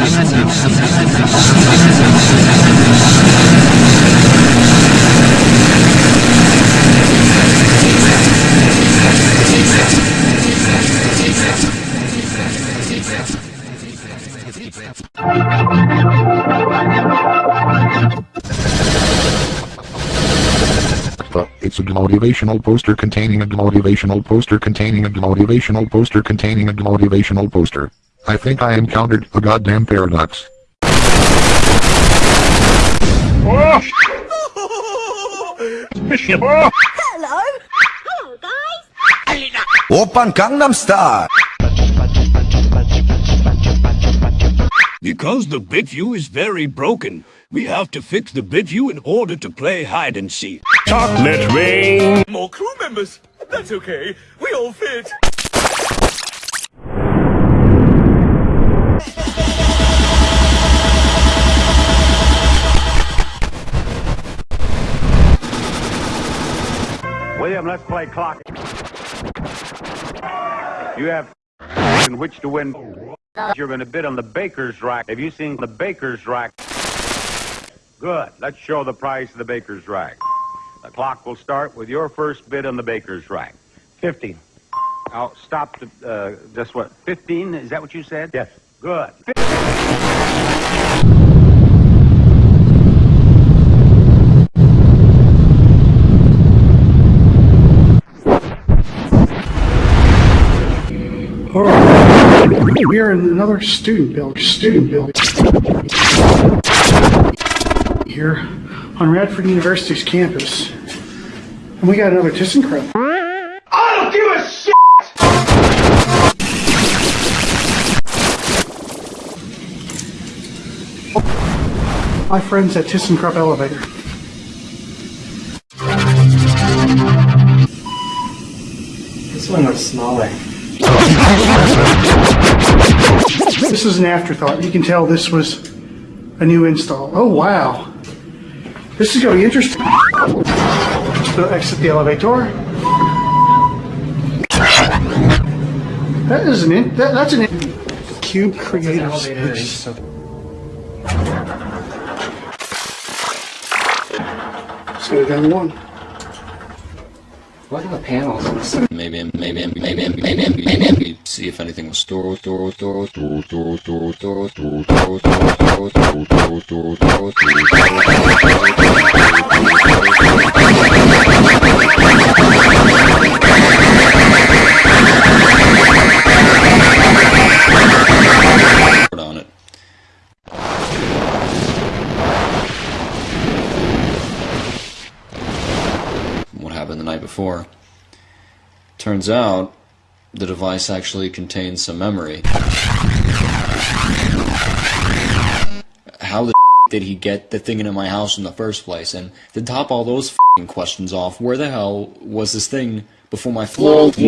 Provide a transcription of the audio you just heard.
Uh, It's a motivational poster containing a motivational poster containing a motivational poster containing a motivational poster. I think I encountered a goddamn paradox. Oh! Hello. Hello, guys. Oppan Gangnam Style. Because the bit view is very broken, we have to fix the bit view in order to play hide and seek. Chocolate rain. More crew members. That's okay. We all fit. William, let's play clock. You have in which to win. You're going to bid on the baker's rack. Have you seen the baker's rack? Good. Let's show the price of the baker's rack. The clock will start with your first bid on the baker's rack. 50. Now, stop to, uh, just what, 15? Is that what you said? Yes. Good. We are in another student building. Student building. Here on Radford University's campus. And we got another ThyssenKrupp. I don't give a shit! My friends at ThyssenKrupp Elevator. This one looks smaller. This is an afterthought. You can tell this was a new install. Oh, wow. This is going to be interesting. So exit the elevator. That is an in, that, that's an in, cube creative space. Let's go down one. What are the panels? on this? Maybe, maybe, maybe, maybe, maybe, maybe, see if anything was stored, stored, stored, stored, stored, stored, stored, stored, stored, stored, stored, stored, stored, stored, stored, stored happened the night before? Turns out the device actually contains some memory. How the did he get the thing into my house in the first place? And to top all those questions off, where the hell was this thing before my flight?